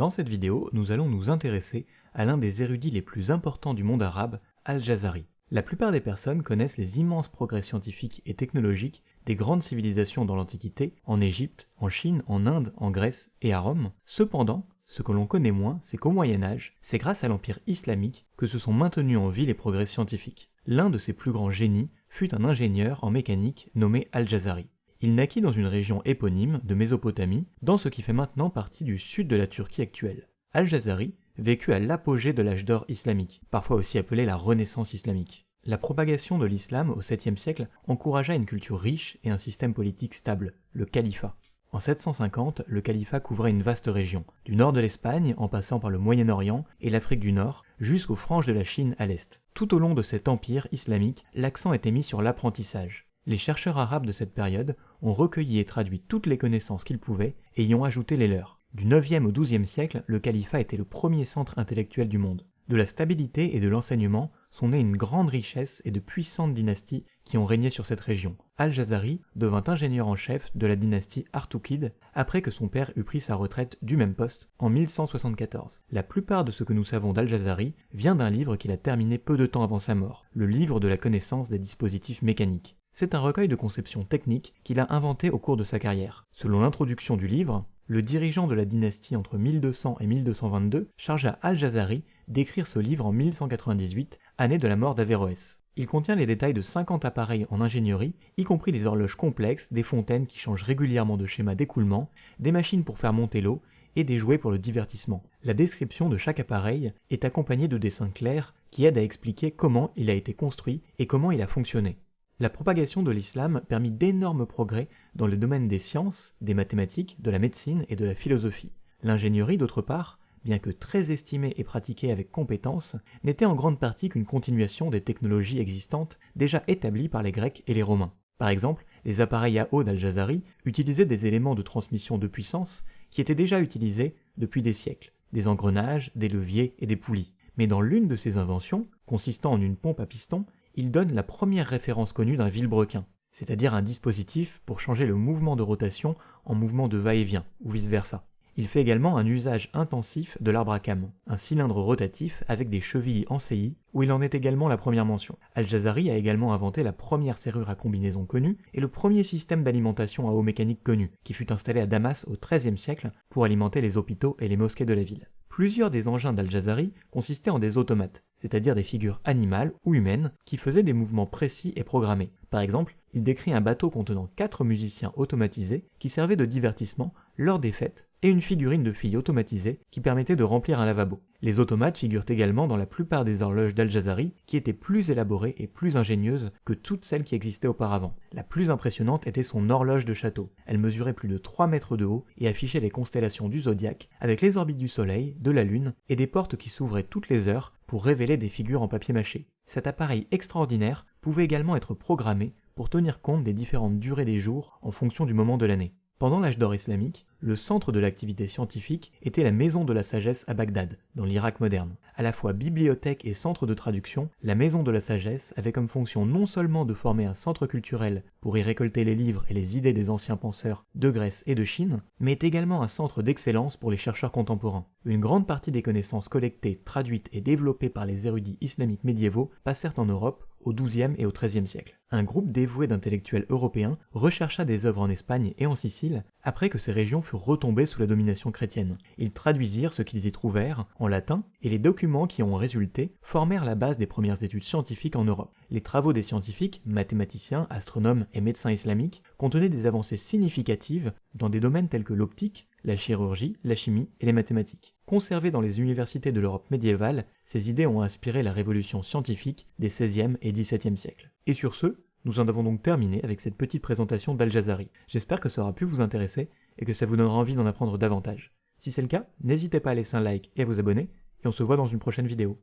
Dans cette vidéo, nous allons nous intéresser à l'un des érudits les plus importants du monde arabe, Al-Jazari. La plupart des personnes connaissent les immenses progrès scientifiques et technologiques des grandes civilisations dans l'Antiquité, en Égypte, en Chine, en Inde, en Grèce et à Rome. Cependant, ce que l'on connaît moins, c'est qu'au Moyen Âge, c'est grâce à l'Empire islamique que se sont maintenus en vie les progrès scientifiques. L'un de ses plus grands génies fut un ingénieur en mécanique nommé Al-Jazari. Il naquit dans une région éponyme de Mésopotamie, dans ce qui fait maintenant partie du sud de la Turquie actuelle. Al-Jazari vécut à l'apogée de l'âge d'or islamique, parfois aussi appelé la Renaissance islamique. La propagation de l'islam au 7e siècle encouragea une culture riche et un système politique stable, le califat. En 750, le califat couvrait une vaste région, du nord de l'Espagne en passant par le Moyen-Orient et l'Afrique du Nord, jusqu'aux franges de la Chine à l'est. Tout au long de cet empire islamique, l'accent était mis sur l'apprentissage. Les chercheurs arabes de cette période ont recueilli et traduit toutes les connaissances qu'ils pouvaient et y ont ajouté les leurs. Du 9e au 12e siècle, le califat était le premier centre intellectuel du monde. De la stabilité et de l'enseignement sont nées une grande richesse et de puissantes dynasties qui ont régné sur cette région. Al-Jazari devint ingénieur en chef de la dynastie Artoukide après que son père eut pris sa retraite du même poste en 1174. La plupart de ce que nous savons d'Al-Jazari vient d'un livre qu'il a terminé peu de temps avant sa mort, le livre de la connaissance des dispositifs mécaniques. C'est un recueil de conceptions techniques qu'il a inventé au cours de sa carrière. Selon l'introduction du livre, le dirigeant de la dynastie entre 1200 et 1222 chargea Al-Jazari d'écrire ce livre en 1198, année de la mort d'Averroès. Il contient les détails de 50 appareils en ingénierie, y compris des horloges complexes, des fontaines qui changent régulièrement de schéma d'écoulement, des machines pour faire monter l'eau et des jouets pour le divertissement. La description de chaque appareil est accompagnée de dessins clairs qui aident à expliquer comment il a été construit et comment il a fonctionné. La propagation de l'islam permit d'énormes progrès dans le domaine des sciences, des mathématiques, de la médecine et de la philosophie. L'ingénierie, d'autre part, bien que très estimée et pratiquée avec compétence, n'était en grande partie qu'une continuation des technologies existantes déjà établies par les Grecs et les Romains. Par exemple, les appareils à eau d'Al-Jazari utilisaient des éléments de transmission de puissance qui étaient déjà utilisés depuis des siècles, des engrenages, des leviers et des poulies. Mais dans l'une de ces inventions, consistant en une pompe à piston, il donne la première référence connue d'un vilebrequin, c'est-à-dire un dispositif pour changer le mouvement de rotation en mouvement de va-et-vient, ou vice-versa. Il fait également un usage intensif de l'arbre à canon, un cylindre rotatif avec des chevilles en CI, où il en est également la première mention. Al-Jazari a également inventé la première serrure à combinaison connue et le premier système d'alimentation à eau mécanique connu, qui fut installé à Damas au XIIIe siècle pour alimenter les hôpitaux et les mosquées de la ville. Plusieurs des engins d'Al-Jazari consistaient en des automates, c'est-à-dire des figures animales ou humaines qui faisaient des mouvements précis et programmés. Par exemple, il décrit un bateau contenant quatre musiciens automatisés qui servaient de divertissement lors des fêtes et une figurine de fille automatisée qui permettait de remplir un lavabo. Les automates figurent également dans la plupart des horloges d'Al-Jazari qui étaient plus élaborées et plus ingénieuses que toutes celles qui existaient auparavant. La plus impressionnante était son horloge de château. Elle mesurait plus de 3 mètres de haut et affichait les constellations du zodiaque avec les orbites du soleil, de la lune et des portes qui s'ouvraient toutes les heures pour révéler des figures en papier mâché. Cet appareil extraordinaire pouvait également être programmé pour tenir compte des différentes durées des jours en fonction du moment de l'année. Pendant l'âge d'or islamique, le centre de l'activité scientifique était la Maison de la Sagesse à Bagdad, dans l'Irak moderne. À la fois bibliothèque et centre de traduction, la Maison de la Sagesse avait comme fonction non seulement de former un centre culturel pour y récolter les livres et les idées des anciens penseurs de Grèce et de Chine, mais également un centre d'excellence pour les chercheurs contemporains. Une grande partie des connaissances collectées, traduites et développées par les érudits islamiques médiévaux passèrent en Europe au XIIe et au XIIIe siècle. Un groupe dévoué d'intellectuels européens rechercha des œuvres en Espagne et en Sicile après que ces régions furent retombées sous la domination chrétienne. Ils traduisirent ce qu'ils y trouvèrent en latin et les documents qui ont résulté formèrent la base des premières études scientifiques en Europe. Les travaux des scientifiques, mathématiciens, astronomes et médecins islamiques contenaient des avancées significatives dans des domaines tels que l'optique, la chirurgie, la chimie et les mathématiques. Conservées dans les universités de l'Europe médiévale, ces idées ont inspiré la révolution scientifique des XVIe et XVIIe siècles. Et sur ce, nous en avons donc terminé avec cette petite présentation d'Al-Jazari. J'espère que ça aura pu vous intéresser et que ça vous donnera envie d'en apprendre davantage. Si c'est le cas, n'hésitez pas à laisser un like et à vous abonner, et on se voit dans une prochaine vidéo.